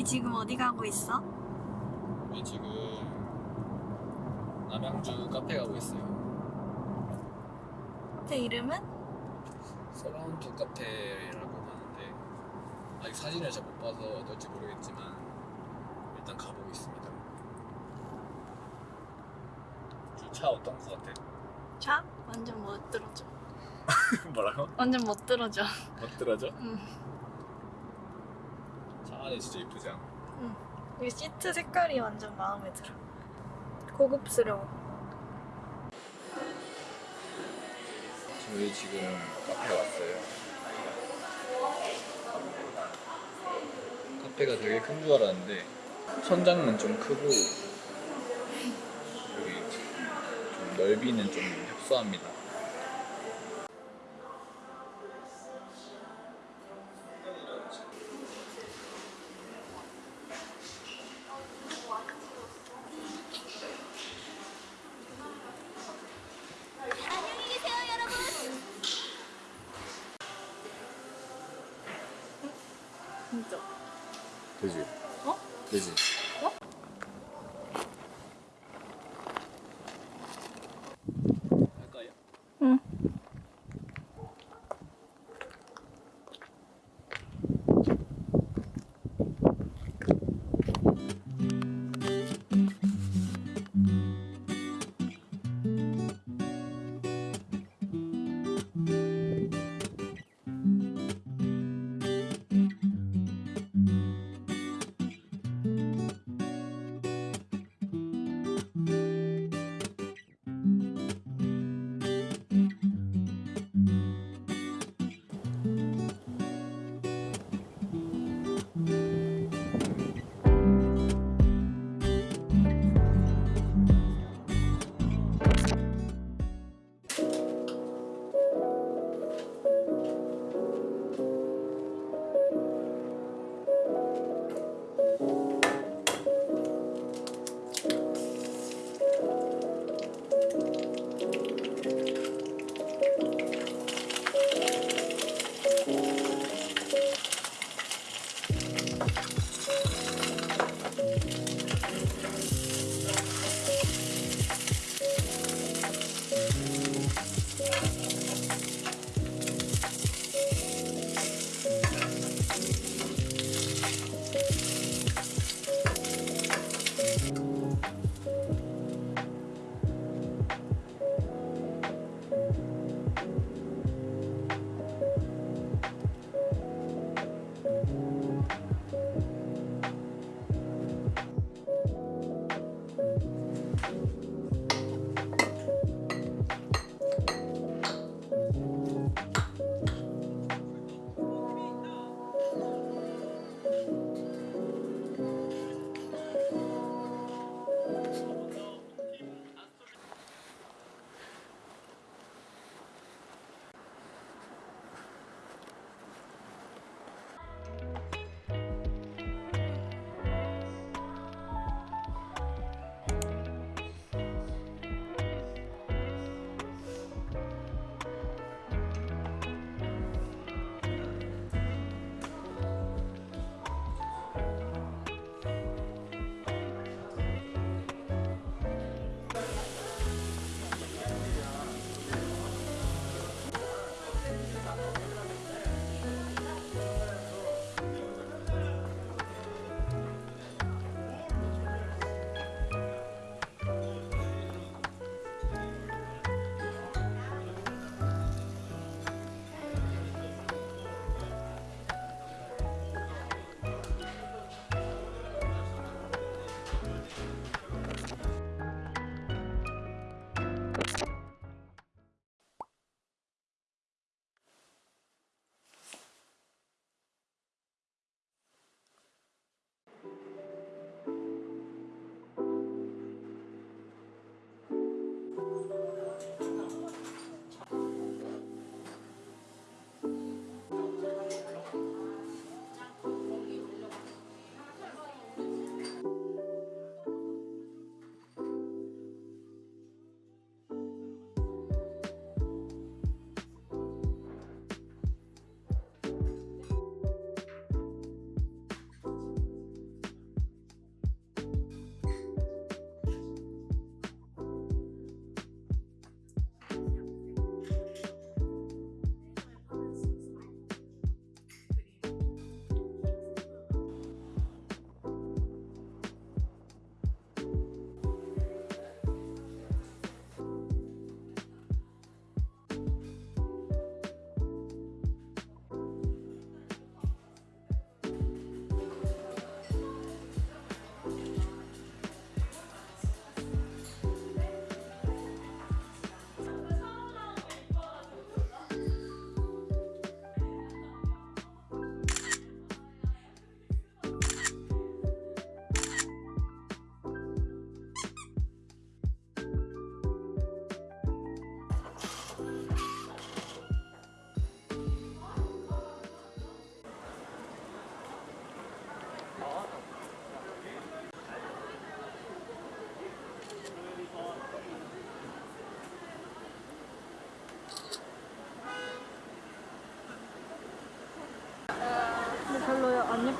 우리 지금 어디 가고 있어? 우리 지금 남양주 카페 가고 있어요. 카페 이름은? 서라운드 카페라고 하는데 아직 사진을 잘 못 봐서 어떨지 모르겠지만 일단 가보겠습니다. 주차 어떤 거 같아? 차? 완전 못 들어줘. 뭐라고? 완전 못 들어줘. 못 들어져? 응. 차 안에 진짜 이쁘지 않아? 이 시트 색깔이 완전 마음에 들어. 고급스러워. 저희 지금 카페 왔어요. 카페가 되게 큰 줄 알았는데 천장은 좀 크고 여기 좀 넓이는 좀 협소합니다. 되지? 어? 되지?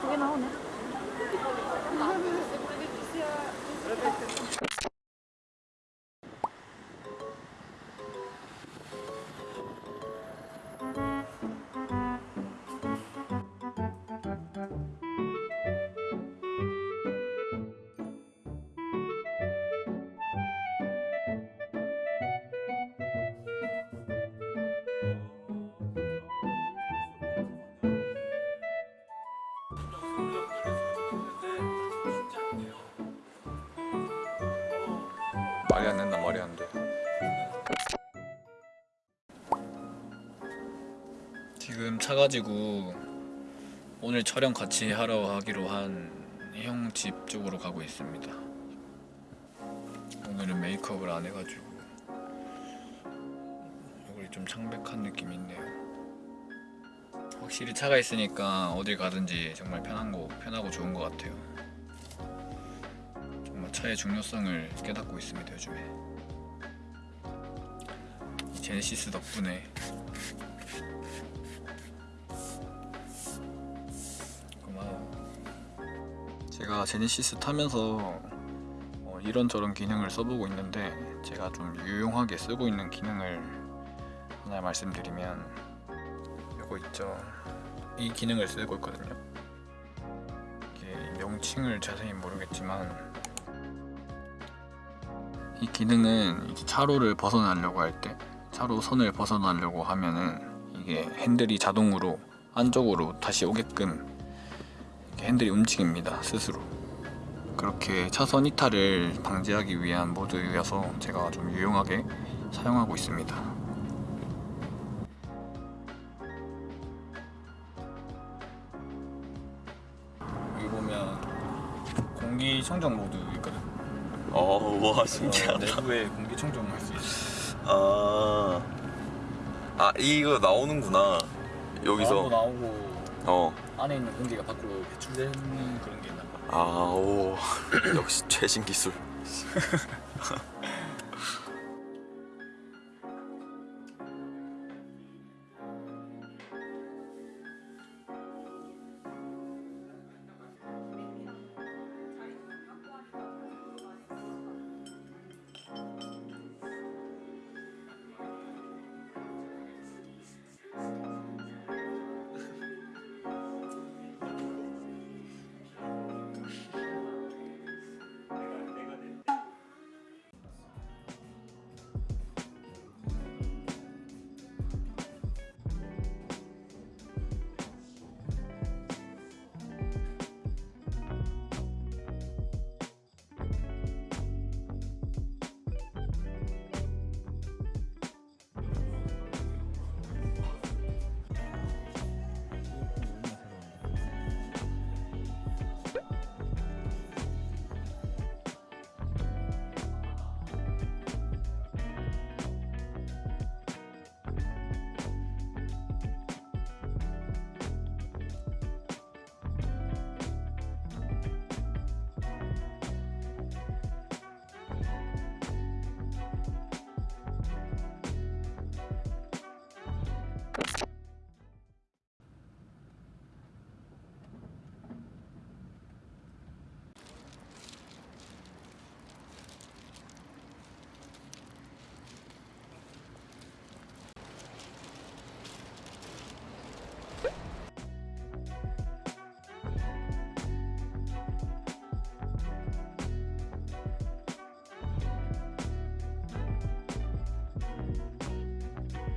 나오 말이 안 된다 말이 안 돼. 지금 차 가지고 오늘 촬영 같이 하러 하기로 한 형 집 쪽으로 가고 있습니다. 오늘은 메이크업을 안 해가지고 얼굴이 좀 창백한 느낌이 있네요. 확실히 차가 있으니까 어딜 가든지 정말 편한 거 편하고 좋은 것 같아요. 정말 차의 중요성을 깨닫고 있습니다 요즘에. 이 제네시스 덕분에. 제가 제네시스 타면서 어, 이런저런 기능을 써보고 있는데 제가 좀 유용하게 쓰고 있는 기능을 하나 말씀드리면 이거 있죠. 이 기능을 쓰고 있거든요. 이게 명칭을 자세히 모르겠지만 이 기능은 이제 차로를 벗어나려고 할 때 차로 선을 벗어나려고 하면은 이게 핸들이 자동으로 안쪽으로 다시 오게끔 핸들이 움직입니다 스스로. 그렇게 차선 이탈을 방지하기 위한 모드여서 제가 좀 유용하게 사용하고 있습니다 공기 청정 모드 있거든 어, 와 어, 신기하다. 내부에 공기 청정을 할수 있어. 아, 아 이거 나오는구나. 여기서. 나오고 어. 안에 있는 공기가 밖으로 배출되는 그런 게 있나 봐. 아, 오. 역시 최신 기술.